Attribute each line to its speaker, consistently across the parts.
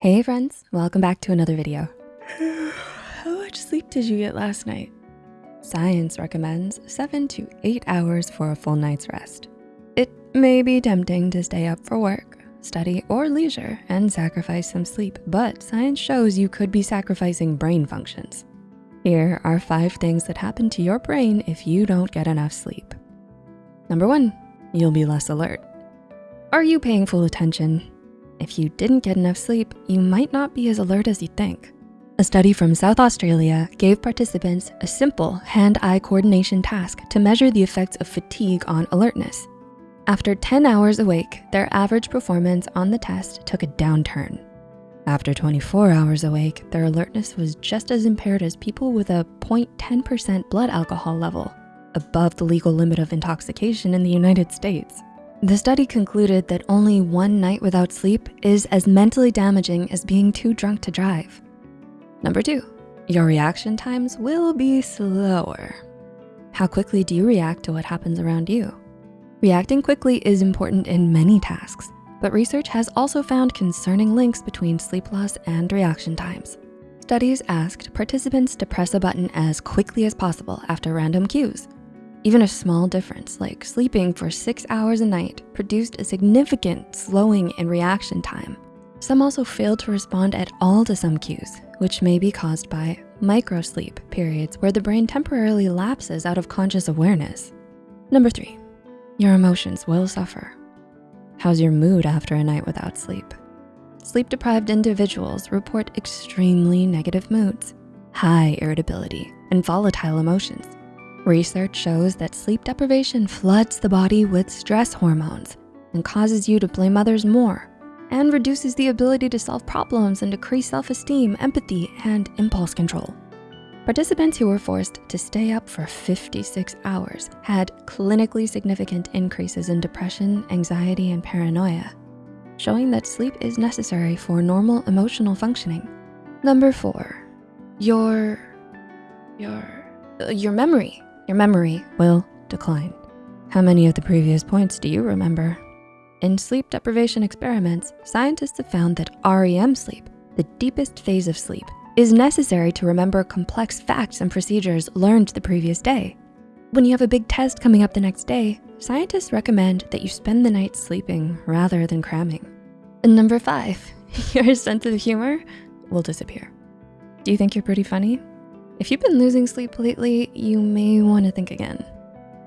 Speaker 1: Hey friends, welcome back to another video. How much sleep did you get last night? Science recommends seven to eight hours for a full night's rest. It may be tempting to stay up for work, study, or leisure and sacrifice some sleep, but science shows you could be sacrificing brain functions. Here are five things that happen to your brain if you don't get enough sleep. Number one, you'll be less alert. Are you paying full attention? If you didn't get enough sleep, you might not be as alert as you think. A study from South Australia gave participants a simple hand-eye coordination task to measure the effects of fatigue on alertness. After 10 hours awake, their average performance on the test took a downturn. After 24 hours awake, their alertness was just as impaired as people with a 0.10% blood alcohol level, above the legal limit of intoxication in the United States. The study concluded that only one night without sleep is as mentally damaging as being too drunk to drive. Number two, your reaction times will be slower. How quickly do you react to what happens around you? Reacting quickly is important in many tasks, but research has also found concerning links between sleep loss and reaction times. Studies asked participants to press a button as quickly as possible after random cues, even a small difference like sleeping for six hours a night produced a significant slowing in reaction time. Some also failed to respond at all to some cues, which may be caused by microsleep periods where the brain temporarily lapses out of conscious awareness. Number three, your emotions will suffer. How's your mood after a night without sleep? Sleep-deprived individuals report extremely negative moods, high irritability, and volatile emotions. Research shows that sleep deprivation floods the body with stress hormones and causes you to blame others more and reduces the ability to solve problems and decrease self-esteem, empathy, and impulse control. Participants who were forced to stay up for 56 hours had clinically significant increases in depression, anxiety, and paranoia, showing that sleep is necessary for normal emotional functioning. Number four, your, your, your memory your memory will decline. How many of the previous points do you remember? In sleep deprivation experiments, scientists have found that REM sleep, the deepest phase of sleep, is necessary to remember complex facts and procedures learned the previous day. When you have a big test coming up the next day, scientists recommend that you spend the night sleeping rather than cramming. And number five, your sense of humor will disappear. Do you think you're pretty funny? If you've been losing sleep lately, you may wanna think again.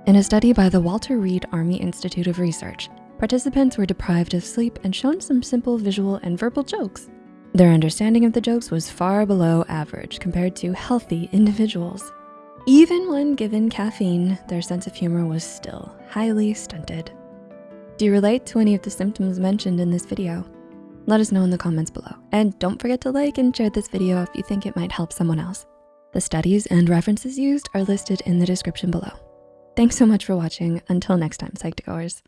Speaker 1: In a study by the Walter Reed Army Institute of Research, participants were deprived of sleep and shown some simple visual and verbal jokes. Their understanding of the jokes was far below average compared to healthy individuals. Even when given caffeine, their sense of humor was still highly stunted. Do you relate to any of the symptoms mentioned in this video? Let us know in the comments below. And don't forget to like and share this video if you think it might help someone else. The studies and references used are listed in the description below. Thanks so much for watching. Until next time, Psych2Goers.